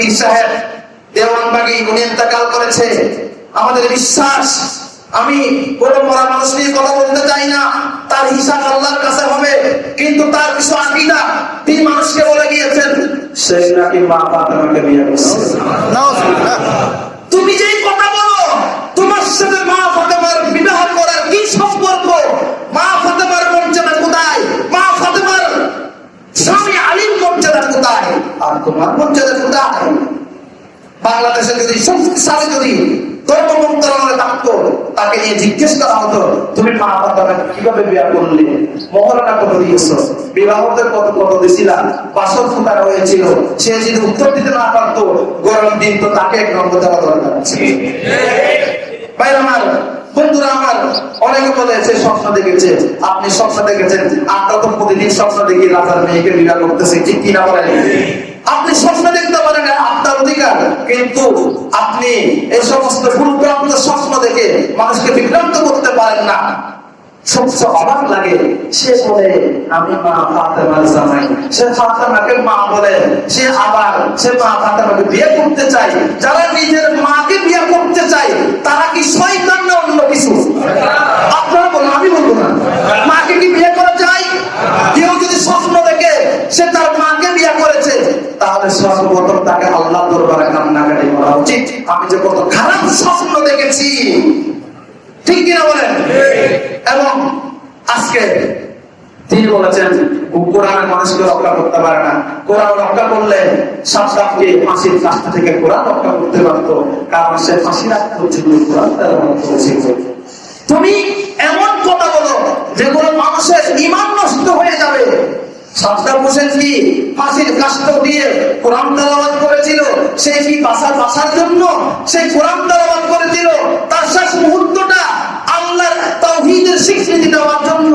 পীর সাহেব দেওয়ানবাগি উনি ইন্তেকাল করেছে। আমাদের বিশ্বাস আমি কোন মরা মানুষ নিয়ে কথা বলতে চাই না। তার হিসাব আল্লাহর কাছে হবে কিন্তু তার কিছু আকিদা তিনি মানুষকে বলে গিয়েছেন। সেই নাকি মা ফাতেমাকে বিয়ে করছে। তুমি যেই কথা বলো তোমার সাথে মা ফাতেমার বিবাহ করার কি সম্পর্ক মা ফাতেমার মর্যাদা কোথায় মা ফাতেমার স্বামী আলীর মর্যাদা কোথায় বাংলাদেশে যদি যদি মন্ত্রণালয় তাকে নিয়ে জিজ্ঞেস করা হতো, তুমি মা কীভাবে বিয়া করলে? কত দিয়েছ? কত কত বাসর ফুটার হয়েছিল সে যদি উত্তর দিতে না গরম দিন তো তাকে এক নম্বর দেওয়া দরকার ভাই আমার, বন্ধুরা আমার, অনেকে বলে সে স্বপ্ন দেখেছে, আপনি স্বপ্ন দেখেছেন আমরা তো প্রতিদিন স্বপ্ন দেখি রাজার মেয়েকে বিবাহ করতেছে, ঠিক কিনা বলেন? কিন্তু আপনি এই সমস্ত গুরুত্বপূর্ণ স্বপ্ন দেখে মানুষকে বিভ্রান্ত করতে পারেন না। সবচেয়ে অবাক লাগে, সে মা বলে, সে আবার মা বিয়ে করতে চায়। তারা কি বলুন, আমি না। কি বিয়ে কেউ যদি স্বপ্ন দেখে সে তার বিয়ে করেছে, তাহলে তাকে আল্লাহ দরবারে আমি যে কত খারাপ স্বপ্ন দেখেছি। ঠিক কিনা বলেন? এবং আজকে তিনি বলেছেন, কোরআনের মানুষকে রক্ষা করতে পারে না। কোরআন রক্ষা করলে সাতটাকে ফাঁসির কাজটা থেকে কোরআন রক্ষা করতে পারতো, কারণ সে ফাঁসি রাখতে তুমি এমন কথা বলো, যেগুলো মানুষের ইমান নষ্ট হয়ে যাবে। সাতটা হোসেন কি ফাঁসির কাষ্ট দিয়ে কোরআন তেলাওয়াত করেছিল সে কি বাসার বাসার জন্য? সেই কোরআন তেলাওয়াত করেছিল তার শেষ মুহূর্তটা আল্লাহর তাওহীদের স্বীকৃতি দেওয়ার জন্য।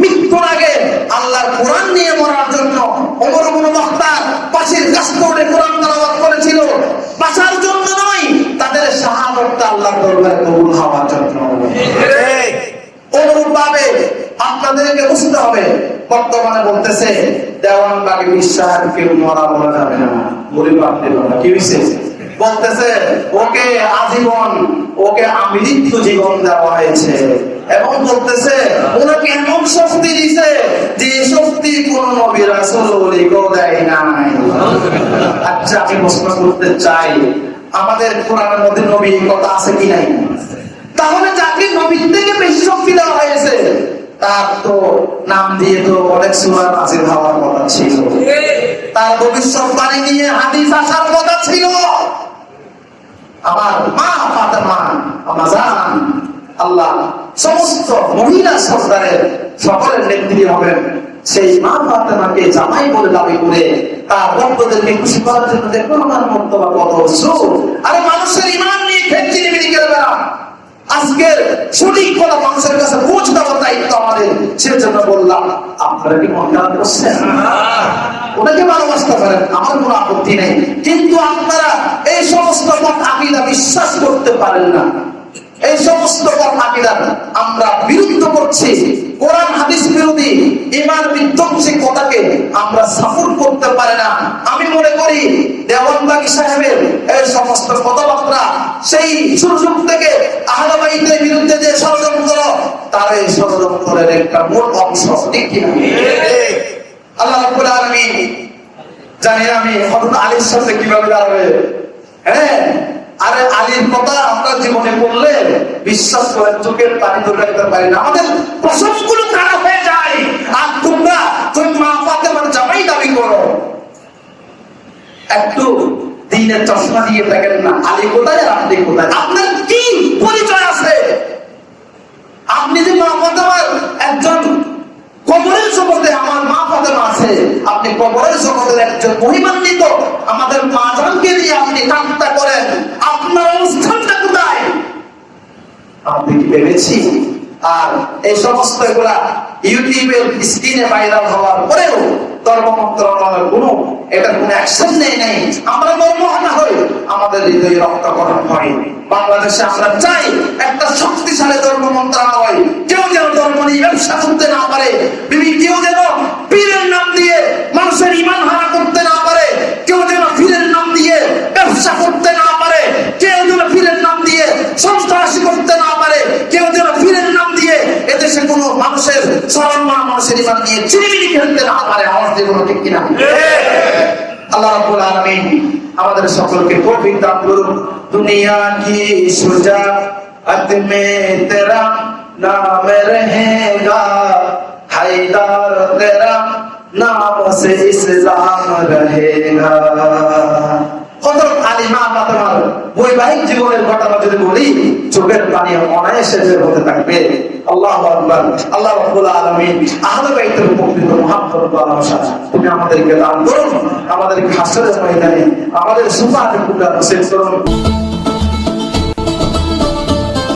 মৃত্যুর আগে আল্লাহর কোরআন নিয়ে মরার জন্য ওমর ইবনে মুখতার পাশের করে কোরআন তেলাওয়াত করেছিল। বাসার জন্য নয় তাদের শাহাদাতটা আল্লাহর দরবারে কবুল হওয়ার জন্য। অনুরূপ ভাবে আপনাদেরকে বুঝতে হবে বর্তমানে বলতেছে, দেওয়ান বাকি বিশ্বাস, কেউ মরা বলা যাবে না। গরিব আপনি বলা কি হয়েছে বলতেছে, ওকে আজীবন, ওকে আমৃত্যু জীবন দেওয়া হয়েছে। এবং বলতেছে, ওনাকে এমন শক্তি দিছে, যে শক্তি কোন নবী রাসূল দেয় নাই। আচ্ছা আমি প্রশ্ন করতে চাই, আমাদের কোরআনের মধ্যে নবী কথা আছে কি নাই? তাহলে যাকে নবীর থেকে বেশি শক্তি দেওয়া হয়েছে তার তো নাম দিয়ে তো অনেক সুরা নাজির হওয়ার কথা ছিল। তার ভবিষ্যৎবাণী নিয়ে হাদিস আসার কথা ছিল। আমার মা ফাতেমা আমার জান, আল্লাহ সমস্ত মহিলা সরকারের সকলের নেত্রী হবেন। সেই মা ফাতেমাকে জামাই বলে দাবি করে তার ভক্তদেরকে খুশি করার জন্য দেখুন আমার মন্তব্য কত আরে মানুষের ইমান নিয়ে খেলছি নিবিড়ি গেলে বেড়া আজকের সঠিক কথা মানুষের কাছে পৌঁছে দেওয়ার দায়িত্ব আমাদের। সেজন্য বললাম আপনারা কি খারাপ করছেন? ওনাকে ভালোবাসতে পারেন আমার কোনো আপত্তি নেই। কিন্তু আপনারা এই সমস্ত আপিলা বিশ্বাস করতে পারেন না। এই সমস্ত আকিদা আমরা বিরুদ্ধ করছি। কোরআন হাদিস বিরোধী ইমান বিধ্বংসী কথাকে আমরা সাপোর্ট করতে পারে না, আমি মনে করি দেওয়ানবাগি সাহেবের এই সমস্ত কথাবার্তা সেই সুযোগ থেকে আহলাবাইদের বিরুদ্ধে যে ষড়যন্ত্র, তার এই ষড়যন্ত্রের একটা মূল অংশ, ঠিক আল্লাহ আলামিন জানি আমি হযরত আলীর সাথে কীভাবে দাঁড়াবে? হ্যাঁ আরে আলীর কথা আমরা জীবনে পড়লে বিশ্বাস করে চোখের পানি ধরে রাখতে পারি না। আমাদের প্রসঙ্গগুলো খারাপ হয়ে যায় আর তোমরা তুমি মা ফাতেমার জামাই দাবি করো একটু দিনের চশমা দিয়ে থাকেন না, আলী কোথায় আর আপনি কোথায়? আপনার কি পরিচয় আছে। আপনি যে মা ফাতেমার একজন কবরের জগতে, আমার মা ফাতেমা আছে। আপনি কবরের জগতের একজন মহিমান্বিত। আমাদের মা জানকে দিয়ে আপনি কান্তা করেন। আপনার অবস্থানটা কোথায়? আপনি কি ভেবেছি আর এই সমস্ত এগুলা ইউটিউবের স্ক্রিনে ভাইরাল হওয়ার পরেও ধর্ম মন্ত্রণালয়ের কোনো এটা কোনো অ্যাকশন নেই নাই। আমরা মর্মহানা হই। আমাদের হৃদয়ে রক্তকরণ হয়। বাংলাদেশে আমরা চাই একটা শক্তিশালী ধর্ম মন্ত্রণালয়। কেউ যেন ধর্ম নিয়ে ব্যবসা করতে না পারে। বিভিন্ন আমাদের সকলকে কবিতা করুন। দুনিয়া কি তেরা নাম হায়দার তেরা নাম সে ইসলাম রহেগা কত আলিমা বৈবাহিক জীবনের ঘটনা বলি, চোখের পানি অনায়াসে বের হতে থাকবে। আল্লাহ আকবার। আল্লাহ রাব্বুল আলামিন আহলে বাইতের প্রকৃত মুহাব্বত ভালোবাসা তুমি আমাদেরকে দান করুন আমাদেরকে হাসরের ময়দানে, আমাদের সুপার সেট করুন।